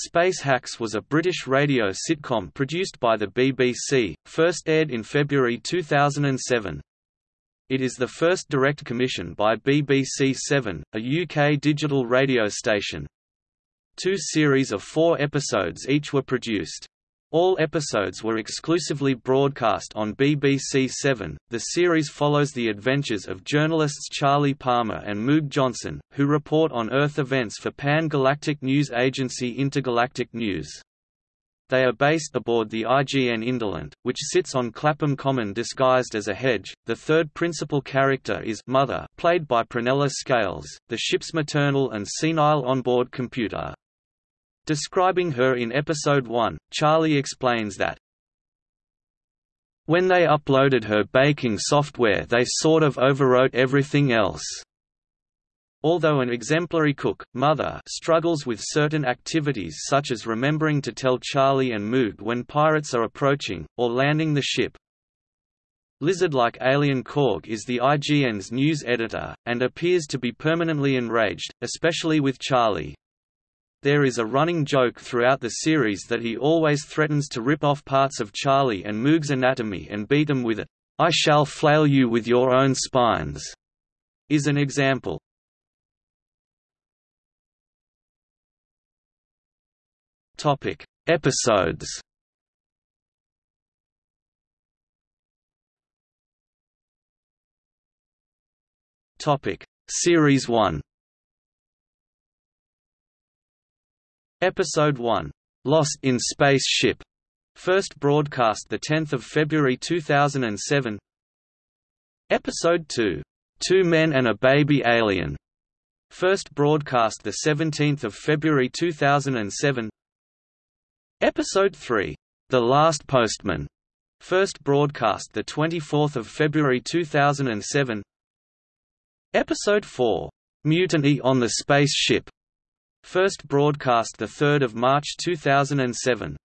Space Hacks was a British radio sitcom produced by the BBC, first aired in February 2007. It is the first direct commission by BBC Seven, a UK digital radio station. Two series of four episodes each were produced. All episodes were exclusively broadcast on BBC Seven. The series follows the adventures of journalists Charlie Palmer and Moog Johnson, who report on Earth events for pan-galactic news agency Intergalactic News. They are based aboard the IGN Indolent, which sits on Clapham Common disguised as a hedge. The third principal character is Mother, played by Prunella Scales, the ship's maternal and senile onboard computer. Describing her in Episode 1, Charlie explains that, When they uploaded her baking software they sort of overwrote everything else. Although an exemplary cook, Mother struggles with certain activities such as remembering to tell Charlie and Moog when pirates are approaching, or landing the ship. Lizard-like alien Korg is the IGN's news editor, and appears to be permanently enraged, especially with Charlie. There is a running joke throughout the series that he always threatens to rip off parts of Charlie and Moog's anatomy and beat them with it. I shall flail you with your own spines, is an example. Topic: Episodes. Topic: Series 1. Episode 1, "'Lost in Space Ship' first broadcast 10 February 2007 Episode 2, Two Men and a Baby Alien", first broadcast 17 February 2007 Episode 3, The Last Postman", first broadcast 24 February 2007 Episode 4, Mutiny on the Space Ship", First broadcast 3 March 2007.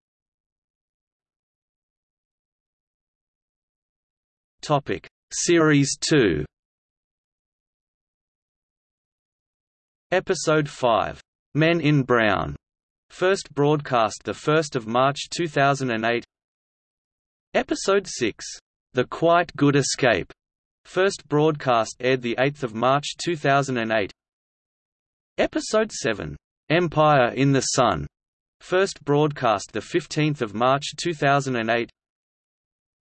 Topic Series 2 Episode 5 Men in Brown. First broadcast 1 March 2008 Episode 6 The Quite Good Escape. First broadcast aired 8 March 2008 Episode 7 Empire in the Sun, first broadcast the 15th of March 2008.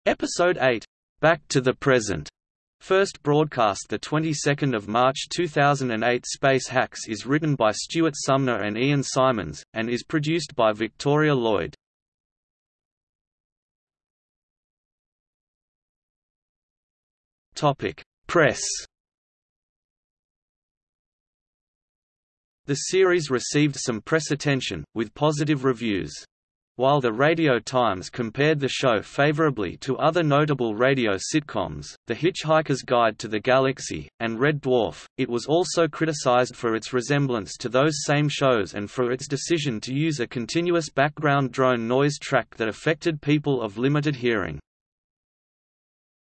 Episode 8, Back to the Present, first broadcast the 22nd of March 2008. Space Hacks is written by Stuart Sumner and Ian Simons and is produced by Victoria Lloyd. Topic: Press The series received some press attention, with positive reviews. While the Radio Times compared the show favorably to other notable radio sitcoms, The Hitchhiker's Guide to the Galaxy, and Red Dwarf, it was also criticized for its resemblance to those same shows and for its decision to use a continuous background drone noise track that affected people of limited hearing.